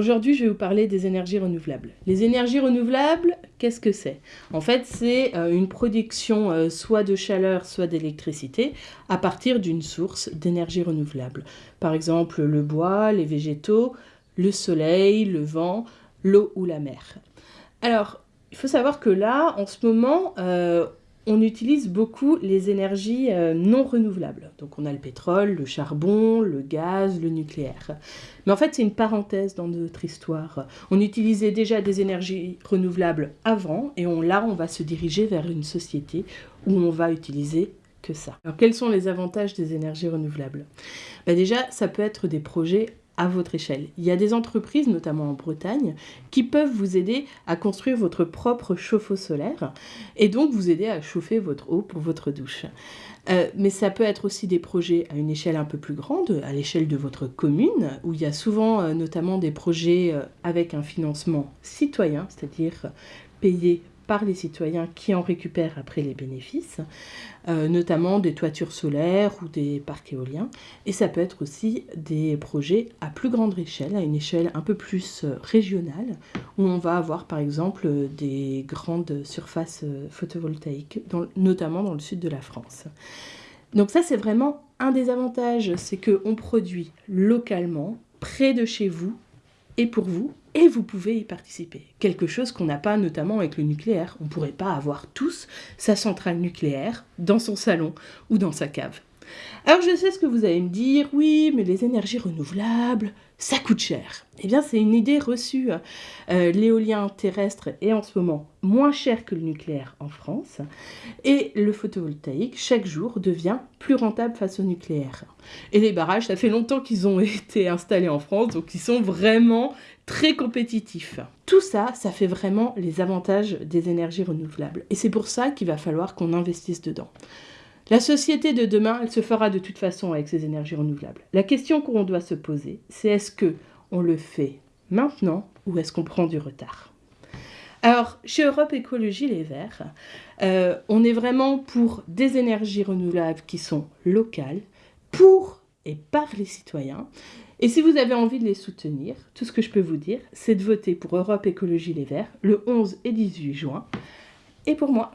aujourd'hui, je vais vous parler des énergies renouvelables. Les énergies renouvelables, qu'est-ce que c'est? En fait, c'est euh, une production euh, soit de chaleur, soit d'électricité à partir d'une source d'énergie renouvelable. Par exemple, le bois, les végétaux, le soleil, le vent, l'eau ou la mer. Alors, il faut savoir que là, en ce moment, euh, on utilise beaucoup les énergies euh, non renouvelables. Donc on a le pétrole, le charbon, le gaz, le nucléaire. Mais en fait, c'est une parenthèse dans notre histoire. On utilisait déjà des énergies renouvelables avant, et là, on va se diriger vers une société où on va utiliser que ça. Alors quels sont les avantages des énergies renouvelables? Ben Déjà, ça peut être des projets à votre échelle. Il y a des entreprises, notamment en Bretagne, qui peuvent vous aider à construire votre propre chauffe-eau solaire et donc vous aider à chauffer votre eau pour votre douche. Euh, mais ça peut être aussi des projets à une échelle un peu plus grande, à l'échelle de votre commune, où il y a souvent euh, notamment des projets euh, avec un financement citoyen, c'est-à-dire payé par les citoyens qui en récupèrent après les bénéfices, euh, notamment des toitures solaires ou des parcs éoliens. Et ça peut être aussi des projets à plus grande échelle, à une échelle un peu plus euh, régionale, où on va avoir par exemple des grandes surfaces euh, photovoltaïques, notamment dans le sud de la France. Donc ça c'est vraiment un des avantages, c'est qu'on produit localement, près de chez vous, et pour vous, et vous pouvez y participer. Quelque chose qu'on n'a pas notamment avec le nucléaire. On ne pourrait pas avoir tous sa centrale nucléaire dans son salon ou dans sa cave. Alors je sais ce que vous allez me dire, oui, mais les énergies renouvelables, ça coûte cher. Eh bien, c'est une idée reçue. Euh, l'éolien terrestre est en ce moment moins cher que le nucléaire en France, et le photovoltaïque, chaque jour, devient plus rentable face au nucléaire. Et les barrages, ça fait longtemps qu'ils ont été installés en France, donc ils sont vraiment très compétitifs. Tout ça, ça fait vraiment les avantages des énergies renouvelables. Et c'est pour ça qu'il va falloir qu'on investisse dedans. La société de demain, elle se fera de toute façon avec ces énergies renouvelables. La question qu'on doit se poser, c'est est-ce que on le fait maintenant ou est-ce qu'on prend du retard? Alors, chez Europe Écologie Les Verts, euh, on est vraiment pour des énergies renouvelables qui sont locales, pour et par les citoyens. Et si vous avez envie de les soutenir, tout ce que je peux vous dire, c'est de voter pour Europe Écologie Les Verts le 11 et 18 juin. Et pour moi.